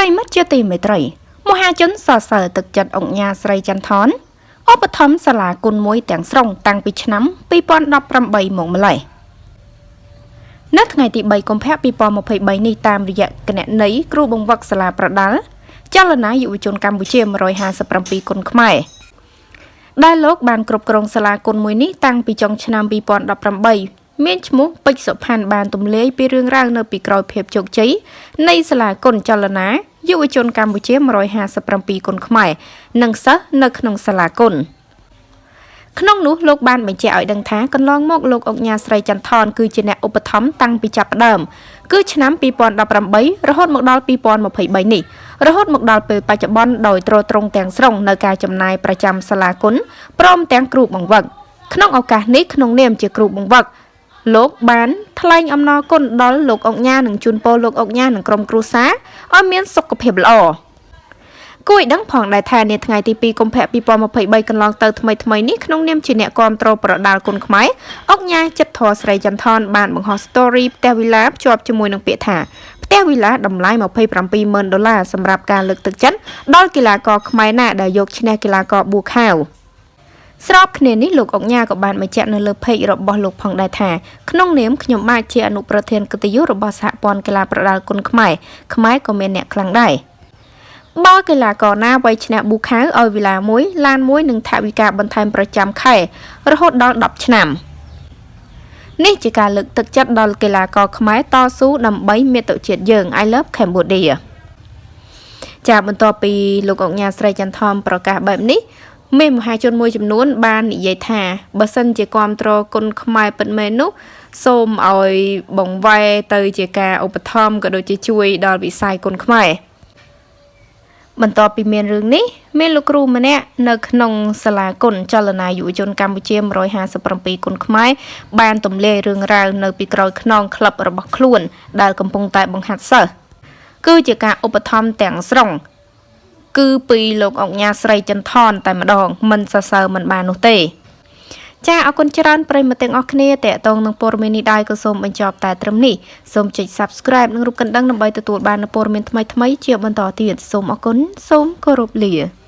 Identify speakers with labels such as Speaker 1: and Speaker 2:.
Speaker 1: ប្រិមិត្តជាទីមេត្រីមហាជនសរសើរទឹកចិត្តអង្គញាស្រីចន្ទថនឧបត្ថម្ភសាលាគុណមួយទាំងស្រុងតាំងពីឆ្នាំ2018មកម្លេះនៅថ្ងៃទី3កុម្ភៈ2023នេះតាមរយៈគណនីគ្រូបង្វឹកសាលាប្រដាល់ចលនាយុវជនកម្ពុជា157គុណខ្មែរដែលលោកបានគ្រប់គ្រងសាលាគុណមួយនេះតាំងពីចុងឆ្នាំ2018មានឈ្មោះពេជ្រសុផាន់បានទម្លាយពីរឿងរ៉ាវនៅពីក្រោយភាពជោគជ័យនៃសាលាគុណចលនា យុវជនកម្ពុជា157គុណខ្មែរនិងសិស្សនៅក្នុងសាលាគុណក្នុងនោះលោកបានបញ្ជាក់ឲ្យដឹងថាកន្លងមកលោកអុកញ៉ាស្រីចន្ទថនគឺជាអ្នកឧបត្ថម្ភតាំងពីចាប់ផ្ដើមគឺឆ្នាំ2018រហូតមកដល់2023នេះរហូតមកដល់ពេលបច្ចុប្បន្នដោយទ្រទ្រង់ទាំងស្រុងនៅការចំណាយប្រចាំសាលាគុណព្រមទាំងគ្រូបង្វឹកក្នុងឱកាសនេះក្នុងនាមជាគ្រូបង្វឹក លោកបានថ្លែងអំណរគុណដល់លោកអុកញ៉ានិងជូនពរលោកអុកញ៉ានិងក្រុមគ្រួសារឲ្យមានសុខភាពល្អគួរឲ្យដឹងផងដែរថានាថ្ងៃទី2កុម្ភៈ2023កន្លងទៅថ្មីថ្មីនេះក្នុងនាមជាអ្នកគ្រប់គ្រងប្រដាល់គុណខ្មែរអុកញ៉ាចិត្តធរស្រីចន្ទថនបានបង្ហោះ story ផ្ទះវិឡាភ្ជាប់ជាមួយនឹងពាក្យថាផ្ទះវិឡាតម្លៃ270,000ដុល្លារសម្រាប់ការលើកទឹកចិត្តដល់កីឡាករខ្មែរណាដែលយកឈ្នះកីឡាករប៊ូខាវ ស្របគ្នានេះលោកអុកញ៉ាក៏បានបញ្ជាក់នៅលើ page របស់លោកផងដែរថាក្នុងនាមខ្ញុំបាទជាអនុប្រធានកិត្តិយសរបស់សហព័ន្ធកីឡាប្រដាល់គុនខ្មែរខ្មែរក៏មានអ្នកខ្លាំងដែរបើកីឡាករណាវ័យឆ្នាំប៊ូខាវឲ្យវេលាមួយឡានមួយនិងថវិកាបន្ថែមប្រចាំខែរហូតដល់10ឆ្នាំនេះជាការលើកទឹកចិត្តដល់កីឡាករខ្មែរតស៊ូដើម្បីមាតុជាតិយើង I love Cambodia ចាបន្ទាប់ពីលោកអង្ញាស្រីចន្ទធំប្រកាសបែបនេះ មានមហាជនមួយចំនួន បាននិយាយថាបើសិនជាគ្រប់គ្រងគុណខ្មែរពិតមែននោះសូមឲ្យបង្វែរទៅជាការឧបត្ថម្ភក៏ដូចជាជួយដល់វិស័យគុណខ្មែរបន្ទាប់ពីមានរឿងនេះមានលោកគ្រូម្នាក់នៅក្នុងសាលាគុណចលនាយុវជនកម្ពុជា157គុណខ្មែរបានទម្លាយរឿងរ៉ាវនៅពីក្រោយខ្នងក្លឹបរបស់ខ្លួនដែលកំពុងតែបង្ហាត់សិស្សគឺជាការឧបត្ថម្ភទាំងស្រុង គឺពីលោកអុកញ៉ាស្រីចន្ទថនតែម្ដងមិនសរសើរមិនបាននោះទេចាអរគុណច្រើនប្រិយមិត្តទាំងអស់គ្នាតេតងនឹងព័ត៌មាននេះដែរក៏សូមបញ្ចប់តែត្រឹមនេះសូមចុច Subscribe និងរូបកណ្ដឹងដើម្បីទទួលបាននូវព័ត៌មានថ្មីៗជាបន្តទៀតសូមអរគុណសូមគោរពលា